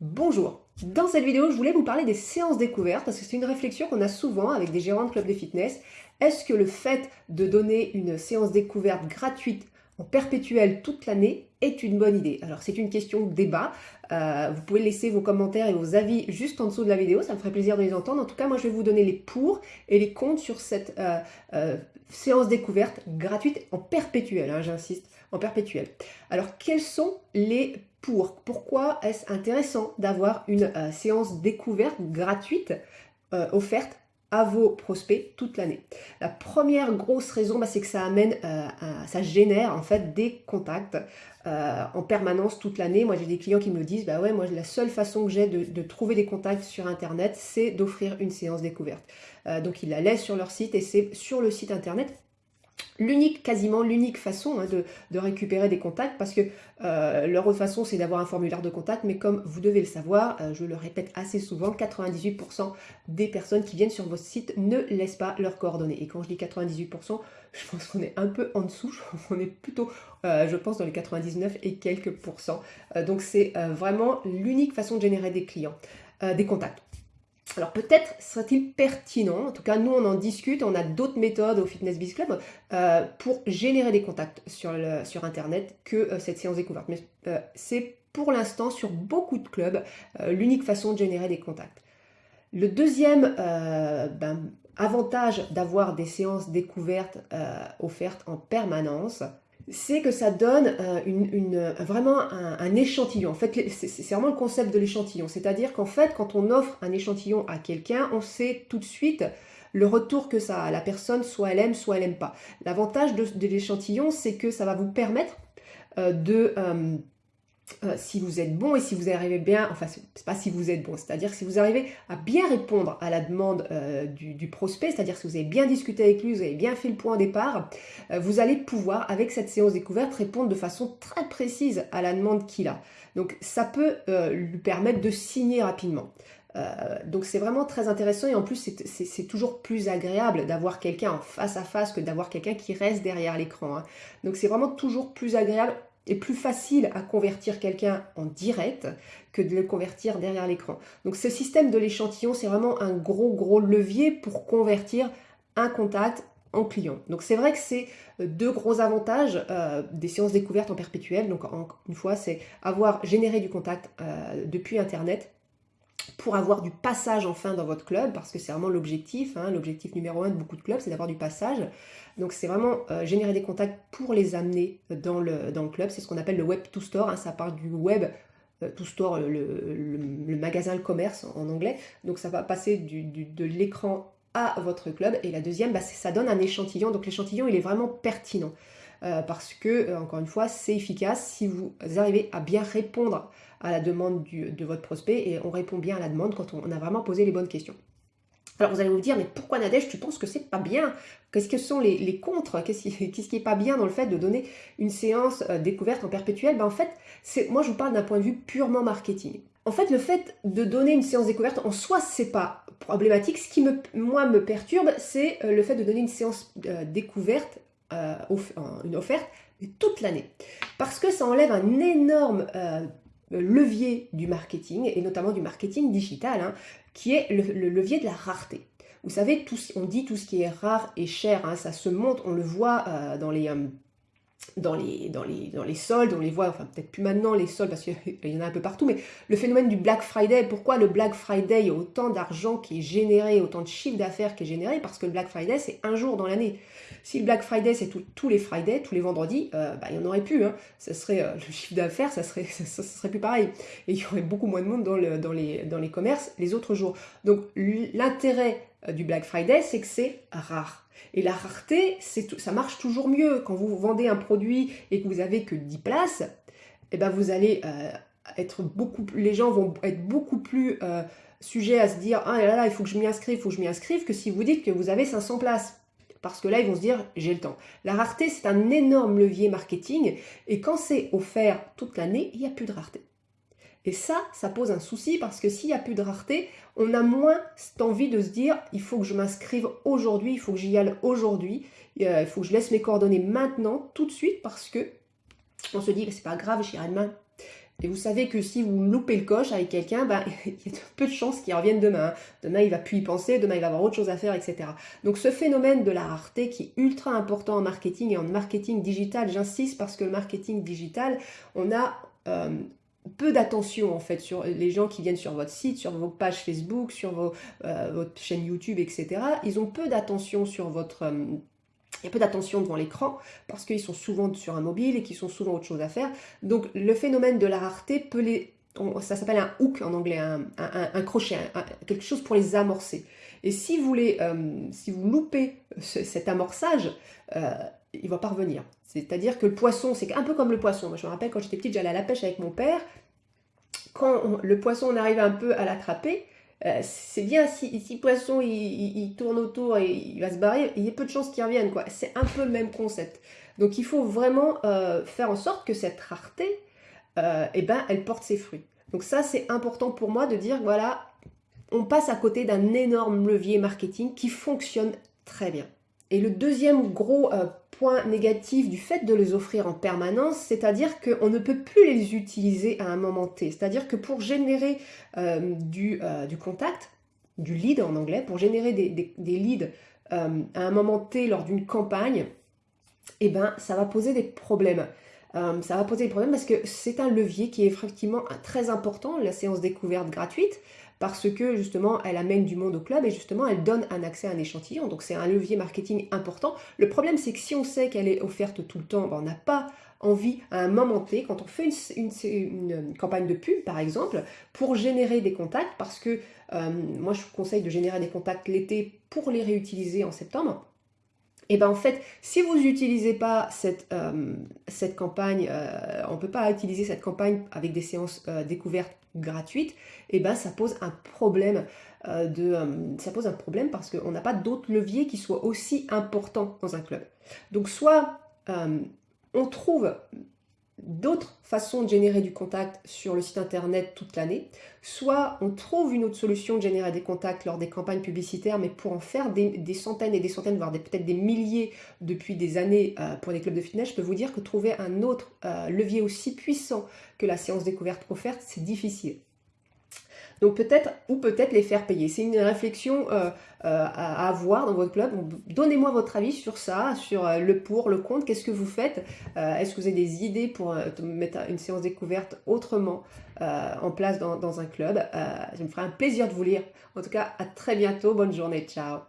Bonjour Dans cette vidéo, je voulais vous parler des séances découvertes parce que c'est une réflexion qu'on a souvent avec des gérants de clubs de fitness. Est-ce que le fait de donner une séance découverte gratuite en perpétuel toute l'année est une bonne idée? Alors c'est une question de débat, euh, vous pouvez laisser vos commentaires et vos avis juste en dessous de la vidéo, ça me ferait plaisir de les entendre. En tout cas, moi je vais vous donner les pour et les contre sur cette euh, euh, séance découverte gratuite en perpétuel, hein, j'insiste, en perpétuel. Alors quels sont les pour Pourquoi est-ce intéressant d'avoir une séance découverte gratuite offerte à vos prospects toute l'année? La première grosse raison, bah, c'est que ça amène, euh, ça génère en fait des contacts euh, en permanence toute l'année. Moi, j'ai des clients qui me disent, bah ouais, moi, la seule façon que j'ai de, trouver des contacts sur Internet, c'est d'offrir une séance découverte. Euh, donc, ils la laissent sur leur site et c'est sur le site Internet l'unique, quasiment l'unique façon hein, de, récupérer des contacts parce que euh, leur autre façon c'est d'avoir un formulaire de contact mais comme vous devez le savoir, euh, je le répète assez souvent, 98% des personnes qui viennent sur votre site ne laissent pas leurs coordonnées et quand je dis 98%, je pense qu'on est un peu en dessous, on est plutôt euh, je pense dans les 99 et quelques pourcents donc c'est vraiment l'unique façon de générer des clients, des contacts. Alors peut-être serait-il pertinent, en tout cas nous on en discute, on a d'autres méthodes au Fitness Biz Club euh, pour générer des contacts sur, internet que euh, cette séance découverte. Mais euh, c'est pour l'instant sur beaucoup de clubs l'unique façon de générer des contacts. Le deuxième ben, avantage d'avoir des séances découvertes offertes en permanence, c'est que ça donne euh, une, vraiment un, échantillon. En fait, c'est vraiment le concept de l'échantillon. C'est-à-dire qu'en fait, quand on offre un échantillon à quelqu'un, on sait tout de suite le retour que ça a. La personne, soit elle aime, soit elle n'aime pas. L'avantage de, l'échantillon, c'est que ça va vous permettre euh, de... Euh, si vous êtes bon et si vous arrivez bien, enfin c'est pas si vous êtes bon, c'est-à-dire si vous arrivez à bien répondre à la demande euh, du, prospect, c'est-à-dire si vous avez bien discuté avec lui, vous avez bien fait le point au départ, euh, vous allez pouvoir avec cette séance découverte répondre de façon très précise à la demande qu'il a. Donc ça peut lui permettre de signer rapidement. donc c'est vraiment très intéressant et en plus c'est toujours plus agréable d'avoir quelqu'un en face à face que d'avoir quelqu'un qui reste derrière l'écran. Hein. Donc c'est vraiment toujours plus agréable est plus facile à convertir quelqu'un en direct que de le convertir derrière l'écran. Donc ce système de l'échantillon, c'est vraiment un gros gros levier pour convertir un contact en client. Donc c'est vrai que c'est euh, deux gros avantages euh, des séances découvertes en perpétuel. Donc une fois, c'est avoir généré du contact euh, depuis Internet pour avoir du passage enfin dans votre club, parce que c'est vraiment l'objectif, hein, l'objectif numéro un de beaucoup de clubs, c'est d'avoir du passage. Donc c'est vraiment euh, générer des contacts pour les amener dans le, club, c'est ce qu'on appelle le web to store, hein. ça part du web euh, to store, le, magasin, le commerce en anglais, donc ça va passer de l'écran à votre club, et la deuxième, bah, ça donne un échantillon, donc l'échantillon il est vraiment pertinent. Euh, parce que, encore une fois, c'est efficace si vous arrivez à bien répondre à la demande de votre prospect et on répond bien à la demande quand on, a vraiment posé les bonnes questions. Alors vous allez vous dire, mais pourquoi Nadège, tu penses que c'est pas bien? Qu'est-ce que sont les, les contres? Qu'est-ce qui, est pas bien dans le fait de donner une séance euh, découverte en perpétuel? Ben, En fait, moi je vous parle d'un point de vue purement marketing. En fait, le fait de donner une séance découverte, en soi, c'est pas problématique. Ce qui, me, moi, me perturbe, c'est euh, le fait de donner une séance euh, découverte, une offerte, toute l'année. Parce que ça enlève un énorme levier du marketing, et notamment du marketing digital, hein, qui est le, levier de la rareté. Vous savez, on dit tout ce qui est rare et cher, hein, ça se monte, on le voit euh, dans les... Dans les, dans, les, dans les soldes, on les voit, enfin peut-être plus maintenant les soldes parce qu'il y en a un peu partout, mais le phénomène du Black Friday, pourquoi le Black Friday, il y a autant d'argent qui est généré, autant de chiffre d'affaires qui est généré? Parce que le Black Friday, c'est un jour dans l'année. Si le Black Friday, c'est tous les Fridays, tous les vendredis, euh, bah, il n'y en aurait plus. Hein. Ça serait, euh, le chiffre d'affaires, ça serait, ça, serait plus pareil. Et il y aurait beaucoup moins de monde dans, le, dans, les, dans les commerces les autres jours. Donc l'intérêt euh, du Black Friday, c'est que c'est rare. Et la rareté, ça marche toujours mieux. Quand vous vendez un produit et que vous avez que 10 places, eh ben vous allez être beaucoup les gens vont être beaucoup plus sujets à se dire ah là là il faut que je m'y inscrive, il faut que je m'y inscrive que si vous dites que vous avez 500 places parce que là, ils vont se dire, j'ai le temps. La rareté, c'est un énorme levier marketing, et quand c'est offert toute l'année, il n'y a plus de rareté. Et ça, ça pose un souci, parce que s'il n'y a plus de rareté, on a moins cette envie de se dire, il faut que je m'inscrive aujourd'hui, il faut que j'y aille aujourd'hui, euh, il faut que je laisse mes coordonnées maintenant, tout de suite, parce que on se dit, c'est pas grave, j'irai demain. Et vous savez que si vous loupez le coche avec quelqu'un, ben, il y a peu de chances qu'il revienne demain. Demain, il va plus y penser, demain, il va avoir autre chose à faire, etc. Donc ce phénomène de la rareté qui est ultra important en marketing et en marketing digital, j'insiste parce que le marketing digital, on a euh, peu d'attention en fait sur les gens qui viennent sur votre site, sur vos pages Facebook, sur vos, euh, votre chaîne YouTube, etc. Ils ont peu d'attention sur votre... Euh, il y a peu d'attention devant l'écran parce qu'ils sont souvent sur un mobile et qu'ils sont souvent autre chose à faire. Donc le phénomène de la rareté peut les... ça s'appelle un hook en anglais, un, crochet, quelque chose pour les amorcer. Et si vous, les, euh, si vous loupez cet amorçage, euh, il va pas revenir. C'est-à-dire que le poisson, c'est un peu comme le poisson. Moi, je me rappelle quand j'étais petite, j'allais à la pêche avec mon père. Quand le poisson, on arrive un peu à l'attraper, euh, c'est bien si, le poisson il, tourne autour et il va se barrer, il y a peu de chances qu'il revienne. C'est un peu le même concept. Donc il faut vraiment euh, faire en sorte que cette rareté, euh, eh ben, elle porte ses fruits. Donc ça c'est important pour moi de dire, voilà, on passe à côté d'un énorme levier marketing qui fonctionne très bien. Et le deuxième gros euh, point négatif du fait de les offrir en permanence, c'est-à-dire qu'on ne peut plus les utiliser à un moment T. C'est-à-dire que pour générer euh, du, contact, du lead en anglais, pour générer des, leads à un moment T lors d'une campagne, eh ben, ça va poser des problèmes. Ça va poser des problèmes parce que c'est un levier qui est effectivement très important, la séance découverte gratuite, parce que justement elle amène du monde au club et justement elle donne un accès à un échantillon, donc c'est un levier marketing important. Le problème c'est que si on sait qu'elle est offerte tout le temps, ben, on n'a pas envie à un moment T, quand on fait une, campagne de pub par exemple, pour générer des contacts, parce que euh, moi je vous conseille de générer des contacts l'été pour les réutiliser en septembre, et bien en fait, si vous n'utilisez pas cette, euh, campagne, euh, on ne peut pas utiliser cette campagne avec des séances euh, découvertes gratuites, et ben ça pose un problème. de, ça pose un problème parce qu'on n'a pas d'autres leviers qui soient aussi importants dans un club. Donc soit on trouve d'autres façons de générer du contact sur le site internet toute l'année, soit on trouve une autre solution de générer des contacts lors des campagnes publicitaires, mais pour en faire des, centaines et des centaines, voire peut-être des milliers depuis des années euh, pour des clubs de fitness, je peux vous dire que trouver un autre euh, levier aussi puissant que la séance découverte offerte, c'est difficile. Donc peut-être, ou peut-être les faire payer. C'est une réflexion euh, euh, à, avoir dans votre club. Donnez-moi votre avis sur ça, sur euh, le pour, le contre. Qu'est-ce que vous faites? Est-ce que vous avez des idées pour mettre une séance découverte autrement en place dans, dans un club? Ça me ferait un plaisir de vous lire. En tout cas, à très bientôt. Bonne journée. Ciao